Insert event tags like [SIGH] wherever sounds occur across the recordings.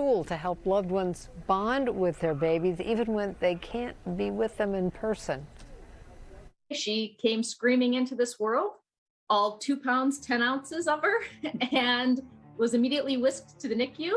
tool to help loved ones bond with their babies even when they can't be with them in person. She came screaming into this world, all two pounds, 10 ounces of her, [LAUGHS] and was immediately whisked to the NICU.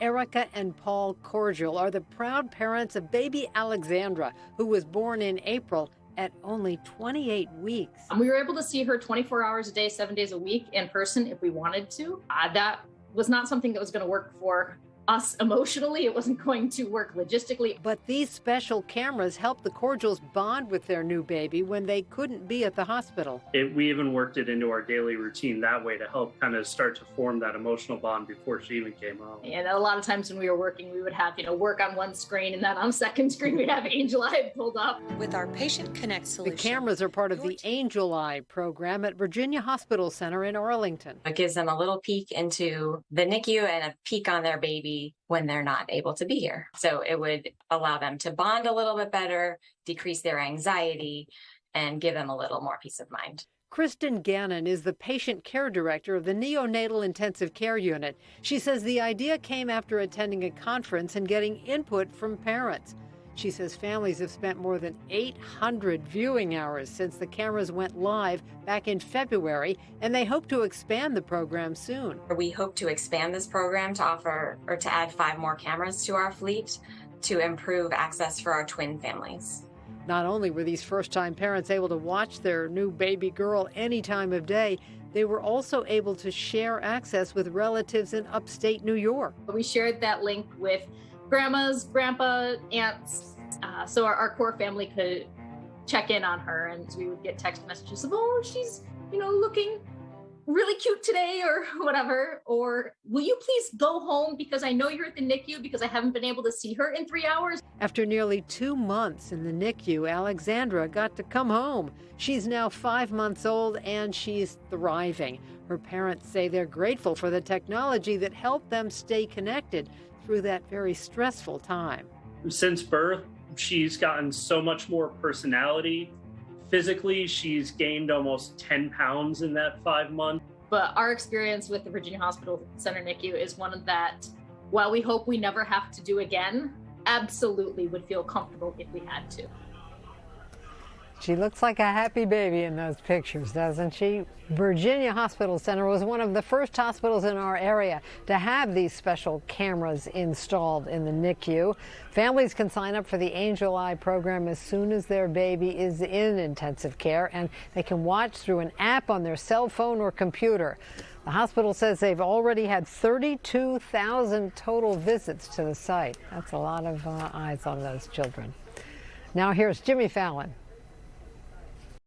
Erica and Paul Cordial are the proud parents of baby Alexandra, who was born in April at only 28 weeks. And we were able to see her 24 hours a day, seven days a week in person if we wanted to. Uh, that was not something that was going to work for us emotionally. It wasn't going to work logistically. But these special cameras helped the Cordials bond with their new baby when they couldn't be at the hospital. It, we even worked it into our daily routine that way to help kind of start to form that emotional bond before she even came home. And a lot of times when we were working, we would have, you know, work on one screen and then on [LAUGHS] second screen we'd have Angel Eye pulled up. With our Patient Connect solution. The cameras are part of the Angel Eye program at Virginia Hospital Center in Arlington. It gives them a little peek into the NICU and a peek on their baby when they're not able to be here. So it would allow them to bond a little bit better, decrease their anxiety, and give them a little more peace of mind. Kristen Gannon is the patient care director of the neonatal intensive care unit. She says the idea came after attending a conference and getting input from parents. She says families have spent more than 800 viewing hours since the cameras went live back in February, and they hope to expand the program soon. We hope to expand this program to offer or to add five more cameras to our fleet to improve access for our twin families. Not only were these first time parents able to watch their new baby girl any time of day, they were also able to share access with relatives in upstate New York. We shared that link with grandmas, grandpa, aunts, uh, so our, our core family could check in on her, and we would get text messages of, "Oh, she's you know looking really cute today," or [LAUGHS] whatever. Or, "Will you please go home because I know you're at the NICU because I haven't been able to see her in three hours." After nearly two months in the NICU, Alexandra got to come home. She's now five months old and she's thriving. Her parents say they're grateful for the technology that helped them stay connected through that very stressful time. Since birth, she's gotten so much more personality. Physically, she's gained almost 10 pounds in that five months. But our experience with the Virginia Hospital Center NICU is one that, while we hope we never have to do again, absolutely would feel comfortable if we had to. She looks like a happy baby in those pictures, doesn't she? Virginia Hospital Center was one of the first hospitals in our area to have these special cameras installed in the NICU. Families can sign up for the Angel Eye program as soon as their baby is in intensive care, and they can watch through an app on their cell phone or computer. The hospital says they've already had 32,000 total visits to the site. That's a lot of uh, eyes on those children. Now here's Jimmy Fallon.